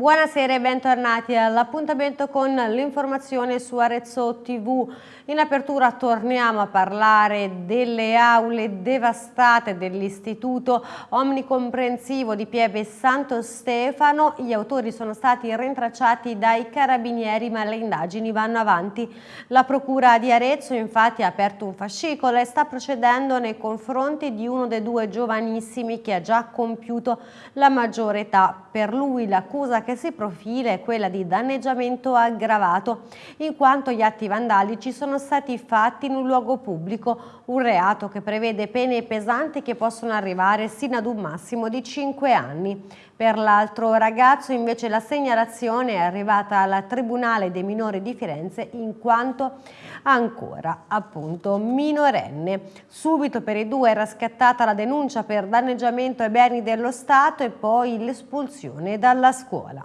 Buonasera e bentornati all'appuntamento con l'informazione su Arezzo TV. In apertura torniamo a parlare delle aule devastate dell'Istituto Omnicomprensivo di Pieve Santo Stefano. Gli autori sono stati rintracciati dai carabinieri ma le indagini vanno avanti. La Procura di Arezzo infatti ha aperto un fascicolo e sta procedendo nei confronti di uno dei due giovanissimi che ha già compiuto la maggiore età. Per lui l'accusa che si profila è quella di danneggiamento aggravato in quanto gli atti vandalici sono stati fatti in un luogo pubblico, un reato che prevede pene pesanti che possono arrivare sino ad un massimo di 5 anni. Per l'altro ragazzo invece la segnalazione è arrivata al Tribunale dei minori di Firenze in quanto ancora appunto minorenne. Subito per i due era scattata la denuncia per danneggiamento ai beni dello Stato e poi l'espulsione dalla scuola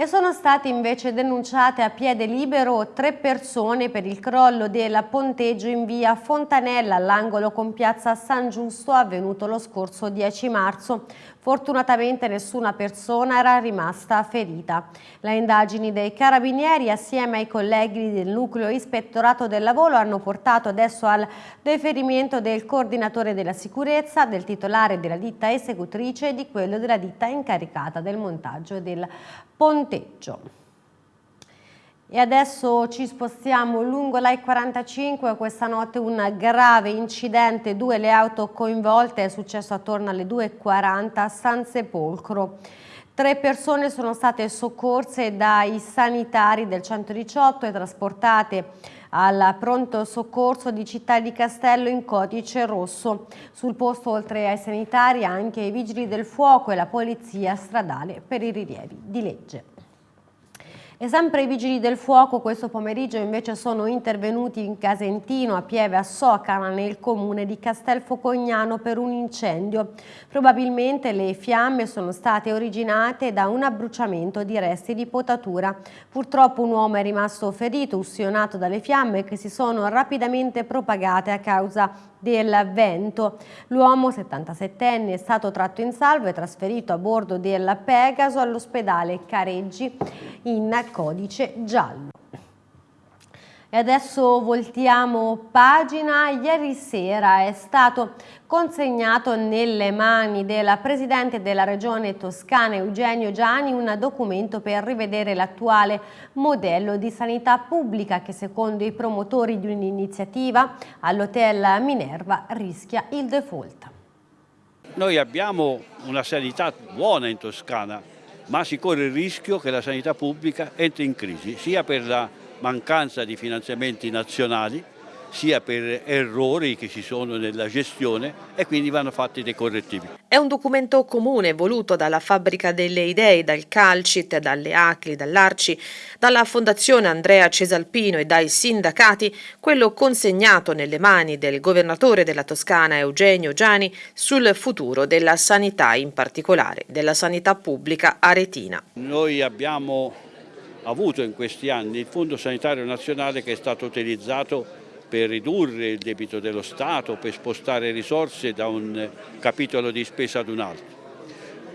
e sono state invece denunciate a piede libero tre persone per il crollo del ponteggio in via Fontanella all'angolo con piazza San Giusto avvenuto lo scorso 10 marzo. Fortunatamente nessuna persona era rimasta ferita. Le indagini dei carabinieri assieme ai colleghi del nucleo ispettorato del lavoro hanno portato adesso al deferimento del coordinatore della sicurezza, del titolare della ditta esecutrice e di quello della ditta incaricata del montaggio del ponteggio. E adesso ci spostiamo lungo l'I-45, questa notte un grave incidente, due le auto coinvolte, è successo attorno alle 2.40 a San Sepolcro. Tre persone sono state soccorse dai sanitari del 118 e trasportate al pronto soccorso di Città di Castello in codice rosso. Sul posto oltre ai sanitari anche i vigili del fuoco e la polizia stradale per i rilievi di legge. E sempre i vigili del fuoco questo pomeriggio invece sono intervenuti in Casentino, a Pieve, a Socana, nel comune di Castelfocognano per un incendio. Probabilmente le fiamme sono state originate da un abbruciamento di resti di potatura. Purtroppo un uomo è rimasto ferito, ustionato dalle fiamme che si sono rapidamente propagate a causa del vento. L'uomo 77enne è stato tratto in salvo e trasferito a bordo del Pegaso all'ospedale Careggi in codice giallo. E adesso voltiamo pagina. Ieri sera è stato consegnato nelle mani della Presidente della Regione Toscana Eugenio Gianni un documento per rivedere l'attuale modello di sanità pubblica che secondo i promotori di un'iniziativa all'Hotel Minerva rischia il default. Noi abbiamo una sanità buona in Toscana, ma si corre il rischio che la sanità pubblica entri in crisi, sia per la mancanza di finanziamenti nazionali sia per errori che ci sono nella gestione e quindi vanno fatti dei correttivi. È un documento comune voluto dalla Fabbrica delle Idee, dal Calcit, dalle ACLI, dall'Arci, dalla Fondazione Andrea Cesalpino e dai sindacati, quello consegnato nelle mani del governatore della Toscana Eugenio Giani sul futuro della sanità, in particolare della sanità pubblica aretina. Noi abbiamo avuto in questi anni il Fondo Sanitario Nazionale che è stato utilizzato per ridurre il debito dello Stato, per spostare risorse da un capitolo di spesa ad un altro.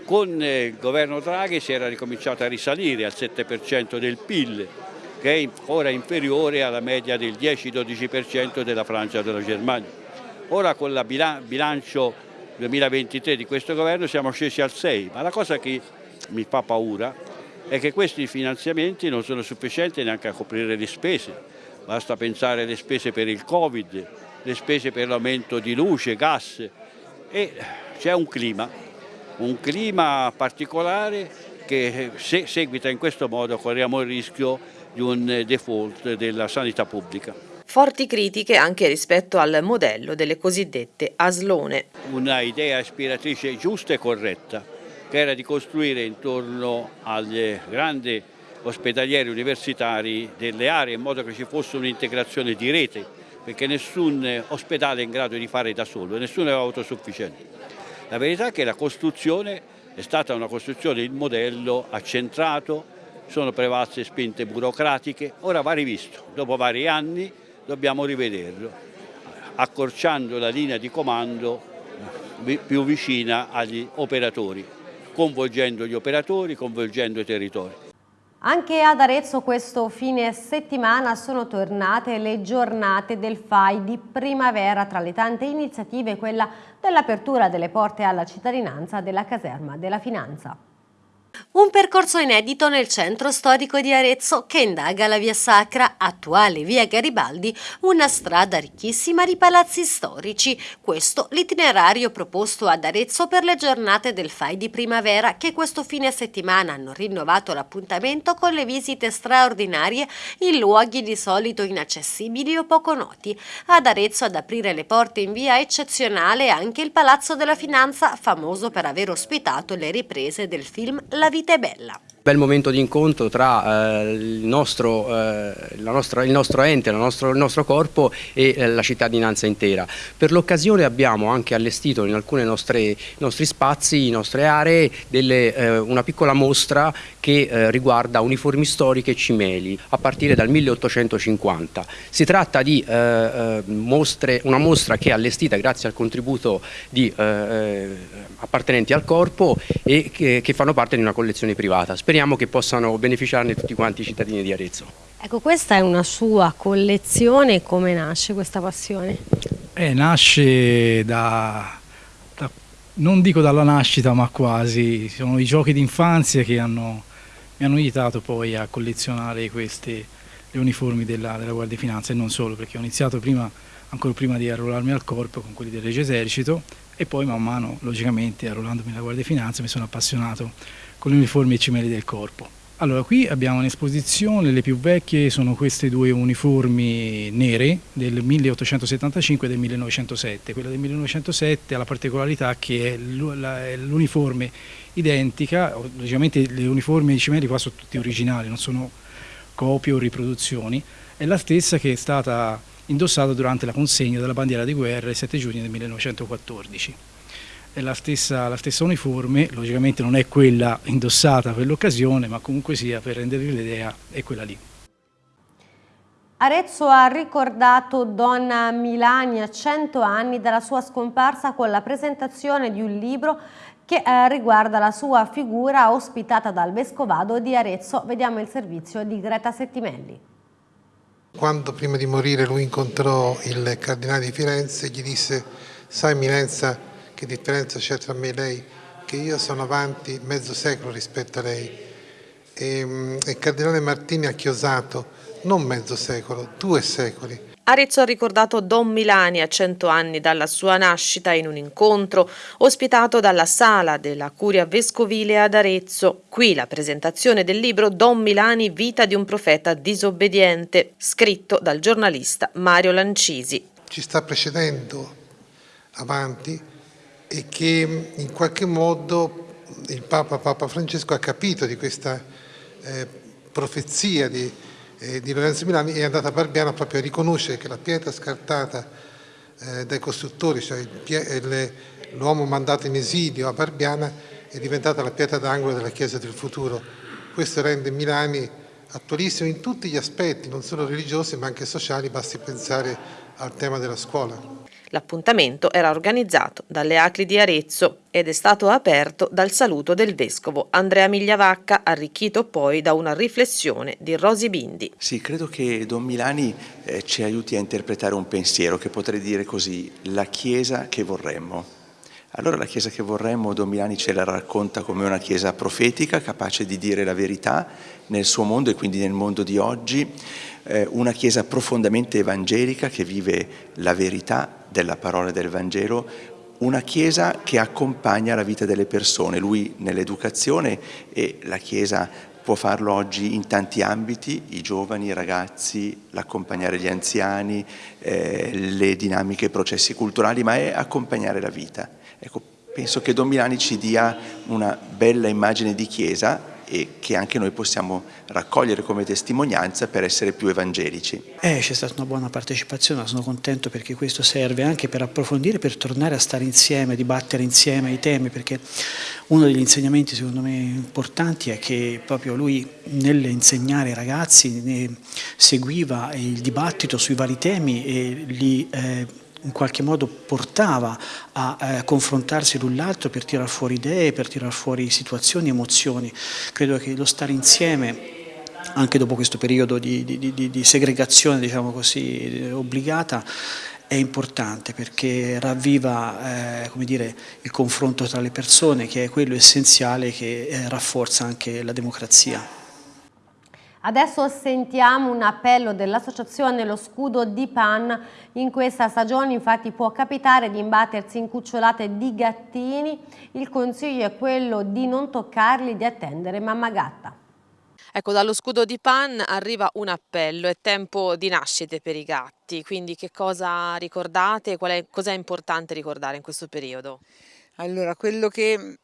Con il governo Draghi si era ricominciato a risalire al 7% del PIL, che è ora inferiore alla media del 10-12% della Francia e della Germania. Ora con il bilancio 2023 di questo governo siamo scesi al 6, ma la cosa che mi fa paura è che questi finanziamenti non sono sufficienti neanche a coprire le spese, basta pensare alle spese per il Covid, le spese per l'aumento di luce, gas e c'è un clima, un clima particolare che se seguita in questo modo corriamo il rischio di un default della sanità pubblica. Forti critiche anche rispetto al modello delle cosiddette aslone. Una idea ispiratrice giusta e corretta, che era di costruire intorno agli grandi ospedalieri universitari delle aree in modo che ci fosse un'integrazione di rete perché nessun ospedale è in grado di fare da solo, nessuno è autosufficiente. La verità è che la costruzione è stata una costruzione, il modello accentrato, sono prevalse spinte burocratiche, ora va rivisto, dopo vari anni dobbiamo rivederlo, accorciando la linea di comando più vicina agli operatori coinvolgendo gli operatori, coinvolgendo i territori. Anche ad Arezzo questo fine settimana sono tornate le giornate del FAI di primavera, tra le tante iniziative quella dell'apertura delle porte alla cittadinanza della caserma della finanza. Un percorso inedito nel centro storico di Arezzo che indaga la via Sacra, attuale via Garibaldi, una strada ricchissima di palazzi storici. Questo l'itinerario proposto ad Arezzo per le giornate del FAI di primavera che questo fine settimana hanno rinnovato l'appuntamento con le visite straordinarie in luoghi di solito inaccessibili o poco noti. Ad Arezzo ad aprire le porte in via eccezionale anche il Palazzo della Finanza, famoso per aver ospitato le riprese del film La vita è bella bel momento di incontro tra eh, il, nostro, eh, nostra, il, nostro, ente, nostro, il nostro corpo e eh, la cittadinanza intera. Per l'occasione abbiamo anche allestito in alcuni nostri spazi, in nostre aree, delle, eh, una piccola mostra che eh, riguarda uniformi storiche e cimeli a partire dal 1850. Si tratta di eh, mostre, una mostra che è allestita grazie al contributo di appartenenti al corpo e che, che fanno parte di una collezione privata. Speriamo speriamo che possano beneficiarne tutti quanti i cittadini di Arezzo. Ecco, questa è una sua collezione, come nasce questa passione? Eh, nasce da, da, non dico dalla nascita, ma quasi, sono i giochi d'infanzia che hanno, mi hanno aiutato poi a collezionare queste, le uniformi della, della Guardia di Finanza e non solo, perché ho iniziato prima, ancora prima di arruolarmi al corpo con quelli del Regio Esercito e poi man mano, logicamente, arruolandomi alla Guardia di Finanza mi sono appassionato con le uniformi e cimeli del corpo. Allora, qui abbiamo un'esposizione, le più vecchie sono queste due uniformi nere del 1875 e del 1907. Quella del 1907 ha la particolarità che è l'uniforme identica, logicamente le uniformi e i cimeli qua sono tutti originali, non sono copie o riproduzioni, è la stessa che è stata indossata durante la consegna della bandiera di guerra il 7 giugno del 1914 è la stessa, la stessa uniforme, logicamente non è quella indossata per l'occasione, ma comunque sia per rendervi l'idea è quella lì. Arezzo ha ricordato donna Milani a 100 anni dalla sua scomparsa con la presentazione di un libro che eh, riguarda la sua figura ospitata dal Vescovado di Arezzo. Vediamo il servizio di Greta Settimelli. Quando prima di morire lui incontrò il cardinale di Firenze gli disse sai Eminenza che differenza c'è tra me e lei? Che io sono avanti mezzo secolo rispetto a lei. E, mm, il Cardinale Martini ha chiosato non mezzo secolo, due secoli. Arezzo ha ricordato Don Milani a cento anni dalla sua nascita in un incontro ospitato dalla sala della Curia Vescovile ad Arezzo. Qui la presentazione del libro Don Milani, vita di un profeta disobbediente, scritto dal giornalista Mario Lancisi. Ci sta precedendo avanti e che in qualche modo il Papa, Papa Francesco ha capito di questa eh, profezia di, eh, di, Lorenzo Milani è andata a Barbiana proprio a riconoscere che la pietra scartata eh, dai costruttori, cioè l'uomo mandato in esilio a Barbiana è diventata la pietra d'angolo della Chiesa del futuro. Questo rende Milani attualissimo in tutti gli aspetti, non solo religiosi ma anche sociali, basti pensare al tema della scuola. L'appuntamento era organizzato dalle Acli di Arezzo ed è stato aperto dal saluto del vescovo Andrea Migliavacca, arricchito poi da una riflessione di Rosi Bindi. Sì, credo che Don Milani eh, ci aiuti a interpretare un pensiero che potrei dire così, la Chiesa che vorremmo. Allora la Chiesa che vorremmo, Don Milani ce la racconta come una Chiesa profetica, capace di dire la verità nel suo mondo e quindi nel mondo di oggi, eh, una Chiesa profondamente evangelica che vive la verità della parola del Vangelo, una Chiesa che accompagna la vita delle persone, lui nell'educazione e la Chiesa può farlo oggi in tanti ambiti, i giovani, i ragazzi, l'accompagnare gli anziani, eh, le dinamiche, i processi culturali, ma è accompagnare la vita. Ecco, penso che Don Milani ci dia una bella immagine di Chiesa e che anche noi possiamo raccogliere come testimonianza per essere più evangelici. Eh, c'è stata una buona partecipazione, sono contento perché questo serve anche per approfondire, per tornare a stare insieme, dibattere insieme i temi, perché uno degli insegnamenti secondo me importanti è che proprio lui nell'insegnare ai ragazzi seguiva il dibattito sui vari temi e li eh, in qualche modo portava a eh, confrontarsi l'un l'altro per tirar fuori idee, per tirar fuori situazioni, emozioni. Credo che lo stare insieme anche dopo questo periodo di, di, di, di segregazione diciamo così, obbligata è importante perché ravviva eh, dire, il confronto tra le persone che è quello essenziale che eh, rafforza anche la democrazia. Adesso sentiamo un appello dell'associazione Lo Scudo di Pan. In questa stagione infatti può capitare di imbattersi in cucciolate di gattini. Il consiglio è quello di non toccarli, di attendere mamma gatta. Ecco, dallo scudo di Pan arriva un appello, è tempo di nascite per i gatti, quindi che cosa ricordate, cosa è importante ricordare in questo periodo? Allora, quello che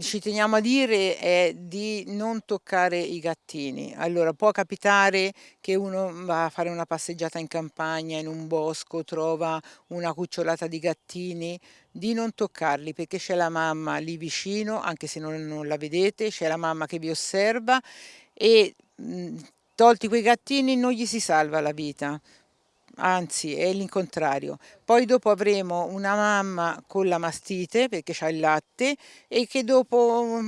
ci teniamo a dire è di non toccare i gattini. Allora, può capitare che uno va a fare una passeggiata in campagna, in un bosco, trova una cucciolata di gattini, di non toccarli perché c'è la mamma lì vicino, anche se non, non la vedete, c'è la mamma che vi osserva e tolti quei gattini non gli si salva la vita, anzi è l'incontrario. Poi dopo avremo una mamma con la mastite perché ha il latte e che dopo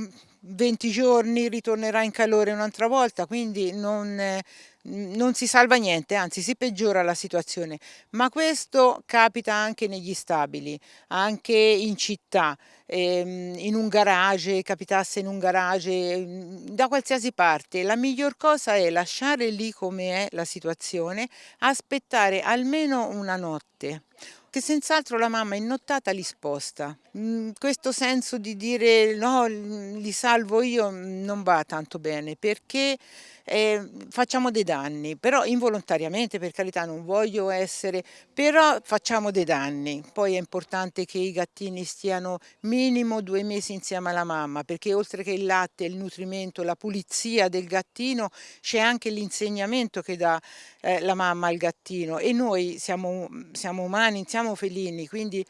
20 giorni ritornerà in calore un'altra volta, quindi non, non si salva niente, anzi si peggiora la situazione. Ma questo capita anche negli stabili, anche in città, ehm, in un garage, capitasse in un garage, mm, da qualsiasi parte. La miglior cosa è lasciare lì come è la situazione, aspettare almeno una notte che senz'altro la mamma in nottata li sposta. Mm, questo senso di dire no, li salvo io non va tanto bene perché eh, facciamo dei danni, però involontariamente per carità non voglio essere, però facciamo dei danni. Poi è importante che i gattini stiano minimo due mesi insieme alla mamma perché oltre che il latte, il nutrimento, la pulizia del gattino c'è anche l'insegnamento che dà eh, la mamma al gattino e noi siamo, siamo umani, siamo felini, quindi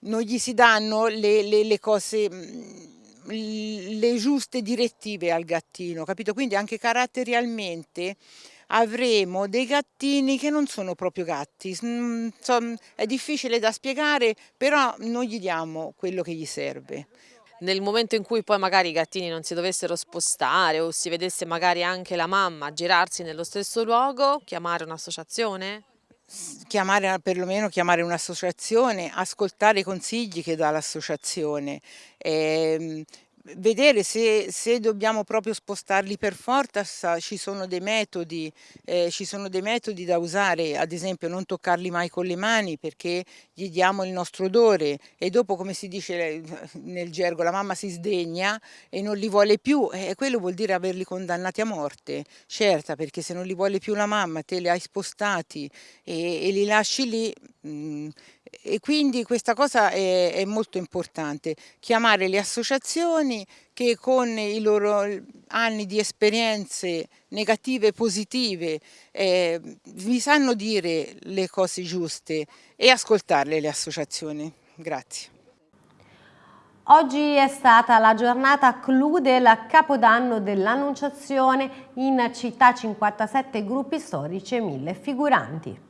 non gli si danno le, le, le cose le giuste direttive al gattino, capito? Quindi anche caratterialmente avremo dei gattini che non sono proprio gatti, è difficile da spiegare, però non gli diamo quello che gli serve. Nel momento in cui poi magari i gattini non si dovessero spostare o si vedesse magari anche la mamma girarsi nello stesso luogo, chiamare un'associazione? Chiamare perlomeno chiamare un'associazione, ascoltare i consigli che dà l'associazione, ehm, vedere se, se, dobbiamo proprio spostarli per forza, ci sono, dei metodi, eh, ci sono dei metodi da usare, ad esempio non toccarli mai con le mani perché gli diamo il nostro odore e dopo come si dice nel gergo la mamma si sdegna e non li vuole più e quello vuol dire averli condannati a morte, certa perché se non li vuole più la mamma te li hai spostati e, e li lasci lì mh, mm, e quindi questa cosa è, è, molto importante, chiamare le associazioni che con i loro anni di esperienze negative e positive eh, vi sanno dire le cose giuste e ascoltarle le associazioni. Grazie. Oggi è stata la giornata clou del Capodanno dell'Annunciazione in città 57 gruppi storici e 1000 figuranti.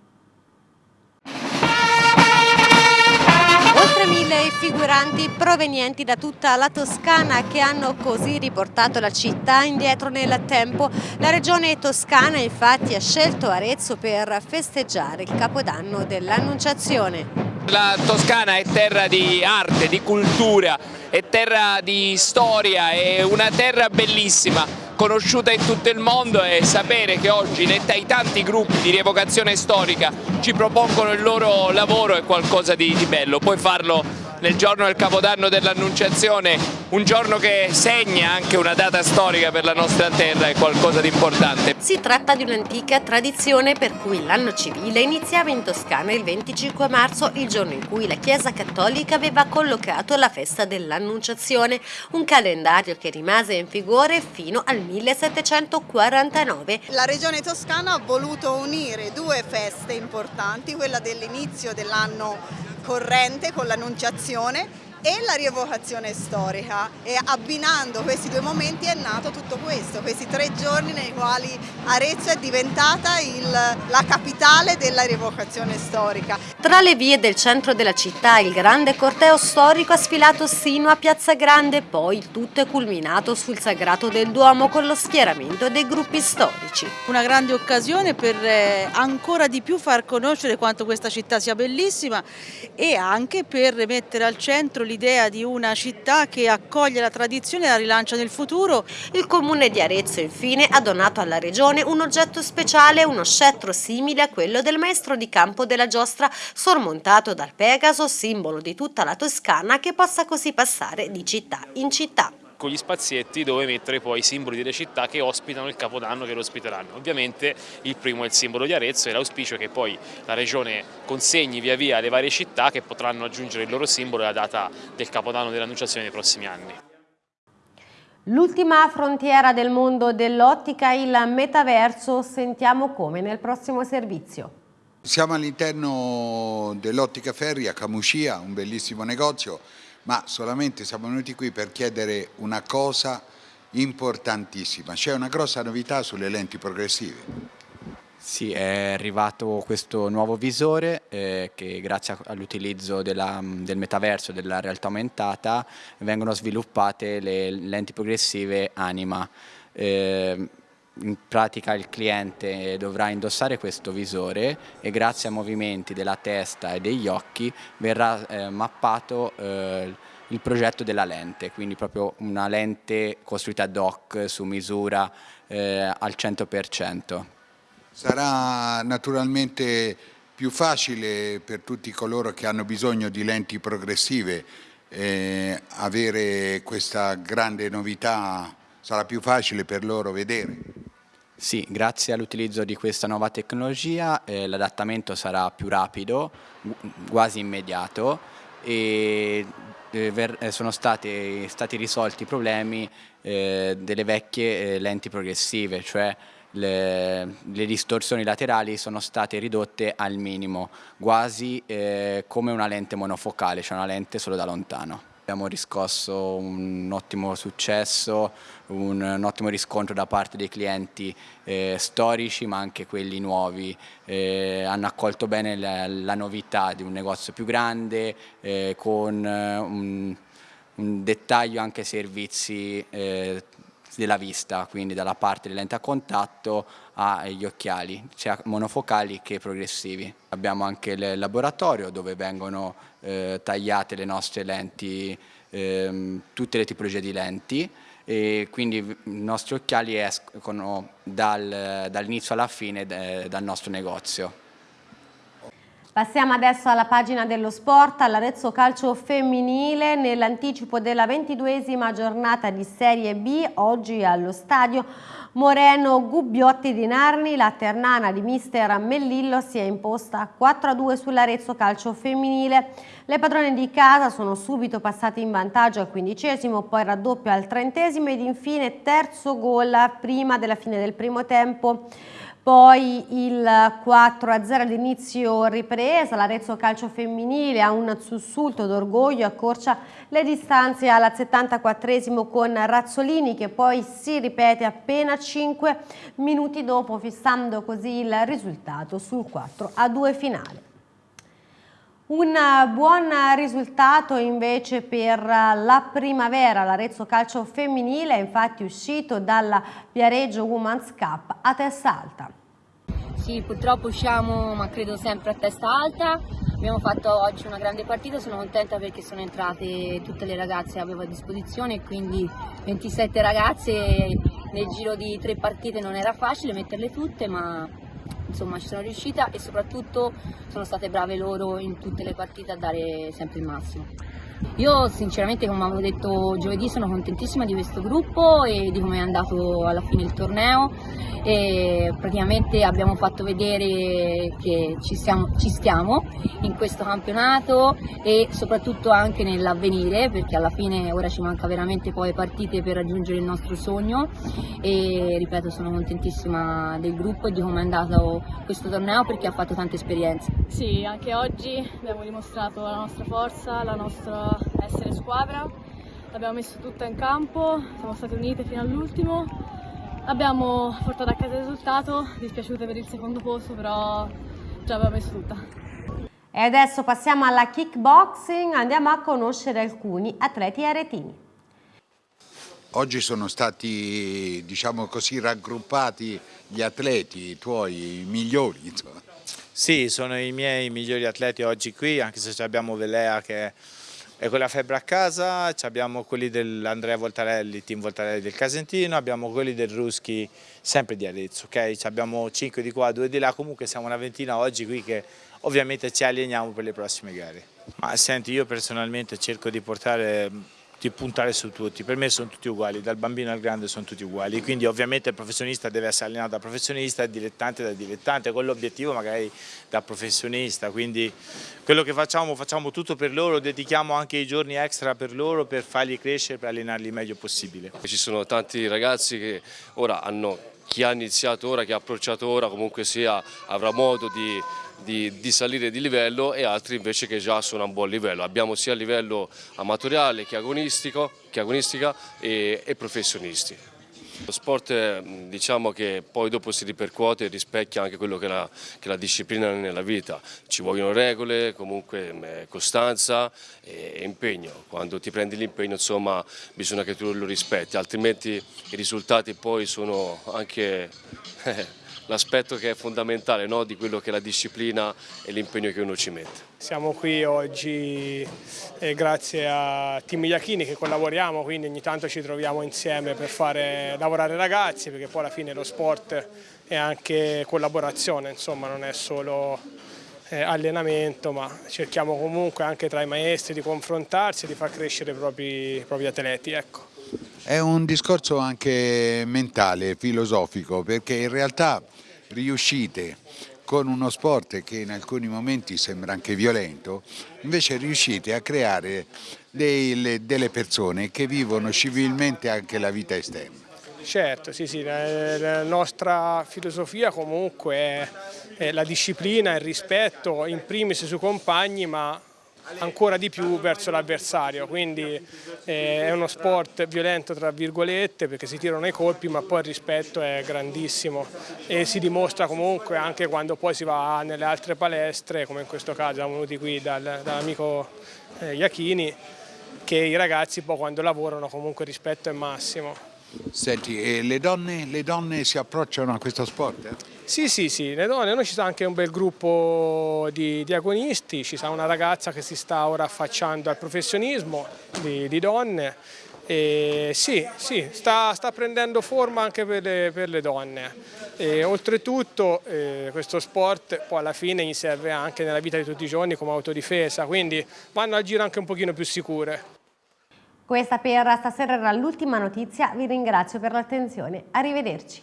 Mille figuranti provenienti da tutta la Toscana che hanno così riportato la città indietro nel tempo. La regione toscana infatti ha scelto Arezzo per festeggiare il capodanno dell'Annunciazione. La Toscana è terra di arte, di cultura, è terra di storia, è una terra bellissima conosciuta in tutto il mondo e sapere che oggi nei tanti gruppi di rievocazione storica ci propongono il loro lavoro è qualcosa di, di bello, puoi farlo nel giorno del Capodanno dell'Annunciazione, un giorno che segna anche una data storica per la nostra terra, è qualcosa di importante. Si tratta di un'antica tradizione per cui l'anno civile iniziava in Toscana il 25 marzo, il giorno in cui la Chiesa Cattolica aveva collocato la festa dell'Annunciazione, un calendario che rimase in vigore fino al 1749. La regione toscana ha voluto unire due feste importanti, quella dell'inizio dell'anno corrente con l'annunciazione e la rievocazione storica e abbinando questi due momenti è nato tutto questo, questi tre giorni nei quali Arezzo è diventata il, la capitale della rievocazione storica. Tra le vie del centro della città il grande corteo storico ha sfilato sino a Piazza Grande, poi il tutto è culminato sul Sagrato del Duomo con lo schieramento dei gruppi storici. Una grande occasione per eh, ancora di più far conoscere quanto questa città sia bellissima e anche per mettere al centro l'idea di una città che accoglie la tradizione e la rilancia nel futuro. Il comune di Arezzo infine ha donato alla regione un oggetto speciale, uno scettro simile a quello del maestro di campo della giostra, sormontato dal Pegaso, simbolo di tutta la Toscana che possa così passare di città in città con gli spazietti dove mettere poi i simboli delle città che ospitano il Capodanno che lo ospiteranno. Ovviamente il primo è il simbolo di Arezzo e l'auspicio è che poi la Regione consegni via via alle varie città che potranno aggiungere il loro simbolo alla data del Capodanno dell'Annunciazione nei prossimi anni. L'ultima frontiera del mondo dell'ottica, il metaverso, sentiamo come nel prossimo servizio. Siamo all'interno dell'Ottica Ferri a Camuscia, un bellissimo negozio ma solamente siamo venuti qui per chiedere una cosa importantissima, c'è una grossa novità sulle lenti progressive. Sì, è arrivato questo nuovo visore eh, che grazie all'utilizzo del metaverso, della realtà aumentata, vengono sviluppate le lenti progressive Anima. Eh, in pratica il cliente dovrà indossare questo visore e grazie ai movimenti della testa e degli occhi verrà eh, mappato eh, il progetto della lente, quindi proprio una lente costruita ad hoc su misura eh, al 100%. Sarà naturalmente più facile per tutti coloro che hanno bisogno di lenti progressive eh, avere questa grande novità, sarà più facile per loro vedere. Sì, grazie all'utilizzo di questa nuova tecnologia eh, l'adattamento sarà più rapido, quasi immediato e eh, eh, sono stati, stati, risolti i problemi eh, delle vecchie eh, lenti progressive, cioè le, le, distorsioni laterali sono state ridotte al minimo, quasi come una lente monofocale, cioè una lente solo da lontano. Abbiamo riscosso un ottimo successo, un, un ottimo riscontro da parte dei clienti eh, storici ma anche quelli nuovi. Eh, hanno accolto bene la, la, novità di un negozio più grande eh, con eh, un, un, dettaglio anche ai servizi eh, della vista, quindi dalla parte delle lenti a contatto agli occhiali, sia monofocali che progressivi. Abbiamo anche il laboratorio dove vengono eh, tagliate le nostre lenti, ehm, tutte le tipologie di lenti e quindi i nostri occhiali escono dal, dall'inizio alla fine de, dal nostro negozio. Passiamo adesso alla pagina dello sport, all'Arezzo Calcio Femminile, nell'anticipo della ventiduesima giornata di Serie B, oggi allo stadio Moreno Gubbiotti di Narni, la Ternana di mister Mellillo si è imposta 4-2 sull'Arezzo Calcio Femminile. Le padrone di casa sono subito passate in vantaggio al quindicesimo, poi raddoppio al trentesimo ed infine terzo gol prima della fine del primo tempo poi il 4-0 all'inizio ripresa, l'Arezzo Calcio Femminile ha un sussulto d'orgoglio, accorcia le distanze alla 74esimo con Razzolini che poi si ripete appena 5 minuti dopo fissando così il risultato sul 4-2 finale. Un buon risultato invece per la primavera, l'Arezzo Calcio Femminile è infatti uscito dalla Viareggio Women's Cup a testa alta. Sì, purtroppo usciamo ma credo sempre a testa alta, abbiamo fatto oggi una grande partita, sono contenta perché sono entrate tutte le ragazze che avevo a disposizione, quindi 27 ragazze nel giro di tre partite non era facile metterle tutte ma insomma ci sono riuscita e soprattutto sono state brave loro in tutte le partite a dare sempre il massimo. Io sinceramente come avevo detto giovedì sono contentissima di questo gruppo e di come è andato alla fine il torneo e praticamente abbiamo fatto vedere che ci, siamo, ci stiamo in questo campionato e soprattutto anche nell'avvenire perché alla fine ora ci manca veramente poi partite per raggiungere il nostro sogno e ripeto sono contentissima del gruppo e di come è andato questo torneo perché ha fatto tante esperienze. Sì, anche oggi abbiamo dimostrato la nostra forza, la nostra essere squadra, l'abbiamo messo tutta in campo, siamo state unite fino all'ultimo, abbiamo portato a casa il risultato, dispiaciute per il secondo posto però ce l'abbiamo messo tutta. E adesso passiamo alla kickboxing, andiamo a conoscere alcuni atleti aretini. Oggi sono stati, diciamo così, raggruppati gli atleti, i tuoi migliori. Insomma. Sì, sono i miei migliori atleti oggi qui, anche se abbiamo Velea che è con la febbre a casa, abbiamo quelli dell'Andrea Voltarelli, team Voltarelli del Casentino, abbiamo quelli del Ruschi sempre di Arezzo, ok? Abbiamo 5 di qua, 2 di là, comunque siamo una ventina oggi qui che ovviamente ci alleniamo per le prossime gare. Ma senti, io personalmente cerco di portare di puntare su tutti, per me sono tutti uguali, dal bambino al grande sono tutti uguali, quindi ovviamente il professionista deve essere allenato da professionista, il dilettante da dilettante, con l'obiettivo magari da professionista, quindi quello che facciamo facciamo tutto per loro, dedichiamo anche i giorni extra per loro per farli crescere, per allenarli il meglio possibile. Ci sono tanti ragazzi che ora hanno, chi ha iniziato ora, chi ha approcciato ora comunque sia avrà modo di di, di, salire di livello e altri invece che già sono a un buon livello. Abbiamo sia a livello amatoriale che, agonistico, che agonistica e, e professionisti. Lo sport diciamo che poi dopo si ripercuote e rispecchia anche quello che la, che la disciplina nella vita. Ci vogliono regole, comunque costanza e impegno. Quando ti prendi l'impegno insomma bisogna che tu lo rispetti, altrimenti i risultati poi sono anche l'aspetto che è fondamentale no? di quello che è la disciplina e l'impegno che uno ci mette. Siamo qui oggi eh, grazie a Team Iachini che collaboriamo, quindi ogni tanto ci troviamo insieme per fare lavorare ragazzi, perché poi alla fine lo sport è anche collaborazione, insomma non è solo eh, allenamento, ma cerchiamo comunque anche tra i maestri di confrontarsi e di far crescere i propri, i propri atleti. Ecco. È un discorso anche mentale, filosofico, perché in realtà riuscite con uno sport che in alcuni momenti sembra anche violento, invece riuscite a creare delle, delle persone che vivono civilmente anche la vita esterna. Certo, sì, sì, la nostra filosofia comunque è la disciplina, il rispetto in primis sui compagni, ma ancora di più verso l'avversario, quindi eh, è uno sport violento tra virgolette perché si tirano i colpi ma poi il rispetto è grandissimo e si dimostra comunque anche quando poi si va nelle altre palestre, come in questo caso siamo venuti qui dal, dall'amico eh, Iachini, che i ragazzi poi quando lavorano comunque il rispetto è massimo. Senti, e le donne, le donne si approcciano a questo sport? Eh? Sì, sì, sì, le donne, noi ci sta anche un bel gruppo di, di agonisti, ci sta una ragazza che si sta ora affacciando al professionismo di, di donne e sì, sì sta, sta, prendendo forma anche per le, per le donne. E, oltretutto eh, questo sport poi alla fine gli serve anche nella vita di tutti i giorni come autodifesa, quindi vanno a giro anche un pochino più sicure. Questa per stasera era l'ultima notizia, vi ringrazio per l'attenzione, arrivederci.